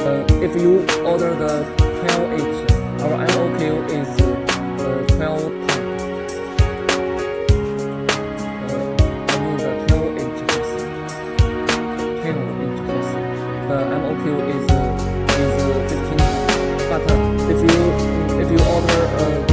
Uh, if you order the 12H, our MOQ is uh, 12 uh, I mean the 12H person. 12H. The MOQ is, uh, is uh, 15 But uh, if you if you order uh,